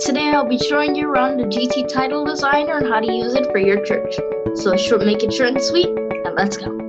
Today I'll be showing you around the GT title designer and how to use it for your church. So make it short and sweet, and let's go.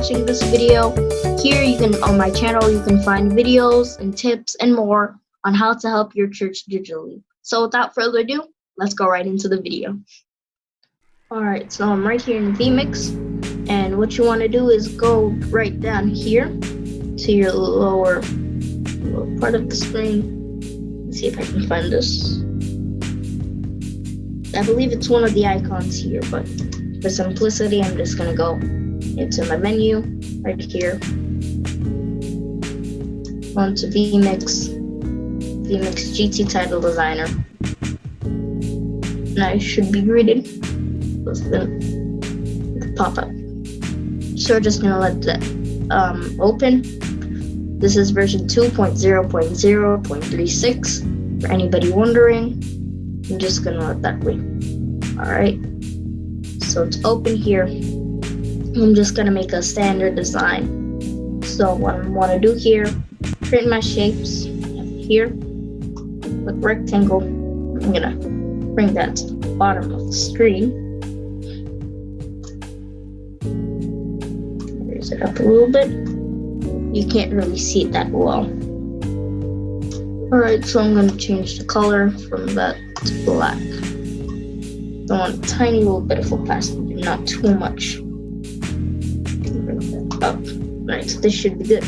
Watching this video. Here you can on my channel you can find videos and tips and more on how to help your church digitally. So without further ado, let's go right into the video. Alright, so I'm right here in vMix and what you want to do is go right down here to your lower, lower part of the screen. Let's see if I can find this. I believe it's one of the icons here, but for simplicity, I'm just gonna go into my menu right here. Onto vMix, vMix GT Title Designer. And I should be greeted with the, the pop-up. So we're just gonna let that um, open. This is version 2.0.0.36. For anybody wondering, I'm just gonna let that wait. Alright. So it's open here. I'm just gonna make a standard design. So what I wanna do here, create my shapes here. With rectangle. I'm gonna bring that to the bottom of the screen. Raise it up a little bit. You can't really see it that well. Alright, so I'm gonna change the color from that to black. I want a tiny little bit of opacity, not too much. Up. Right, this should be good.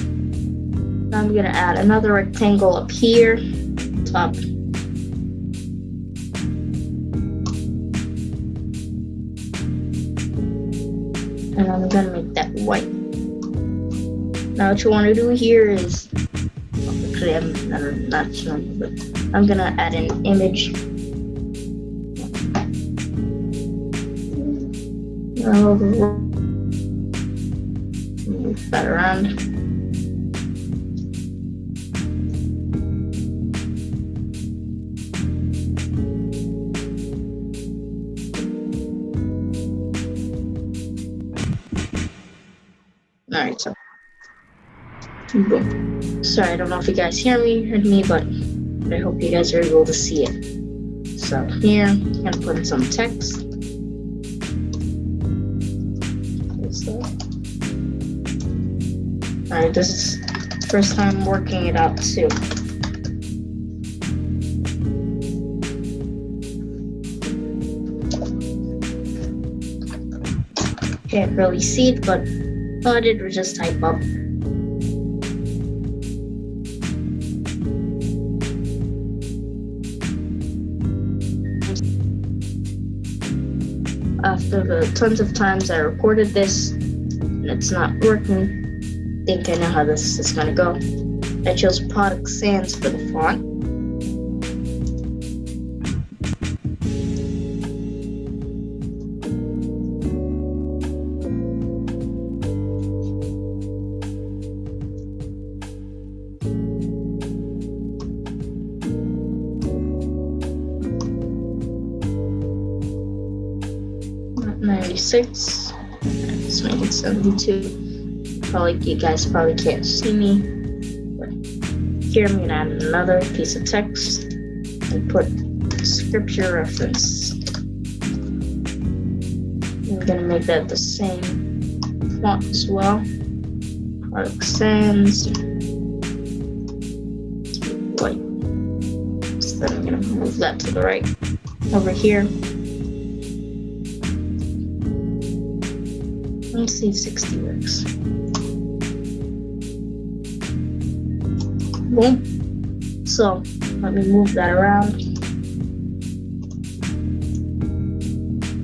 I'm gonna add another rectangle up here, top. And I'm gonna make that white. Now what you wanna do here is actually I'm not, not showing but I'm gonna add an image. That around. Alright, so boom. Sorry, I don't know if you guys hear me, heard me, but I hope you guys are able to see it. So here, I'm gonna put in some text. Alright, this is first time working it out too. Can't really see it, but all I did was just type up after the tons of times I recorded this and it's not working, think I know how this is gonna go. I chose Product Sans for the font. Ninety-six. Let's make it seventy-two. Probably you guys probably can't see me. But here I'm gonna add another piece of text and put scripture reference. I'm gonna make that the same font as well. Product Sans. White. So then I'm gonna move that to the right over here. Let's see if 60 works. Boom. So let me move that around.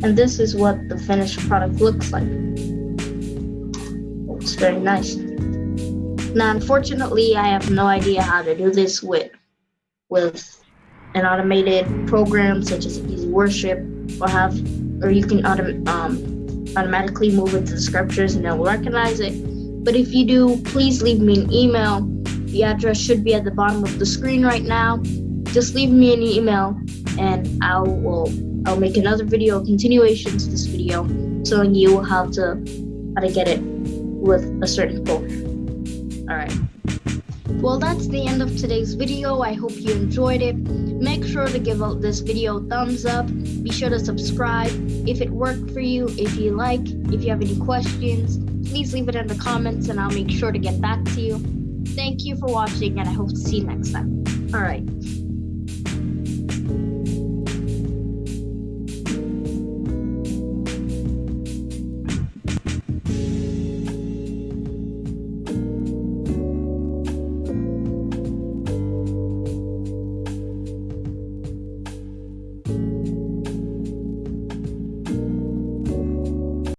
And this is what the finished product looks like. It's very nice. Now, unfortunately, I have no idea how to do this with with an automated program such as Easy Worship or have or you can autom- um, automatically move it to the scriptures and it will recognize it. But if you do, please leave me an email. The address should be at the bottom of the screen right now. Just leave me an email and I will I'll make another video continuation to this video showing you how to how to get it with a certain code. Alright. Well, that's the end of today's video. I hope you enjoyed it. Make sure to give this video a thumbs up. Be sure to subscribe if it worked for you, if you like, if you have any questions, please leave it in the comments and I'll make sure to get back to you. Thank you for watching and I hope to see you next time. All right.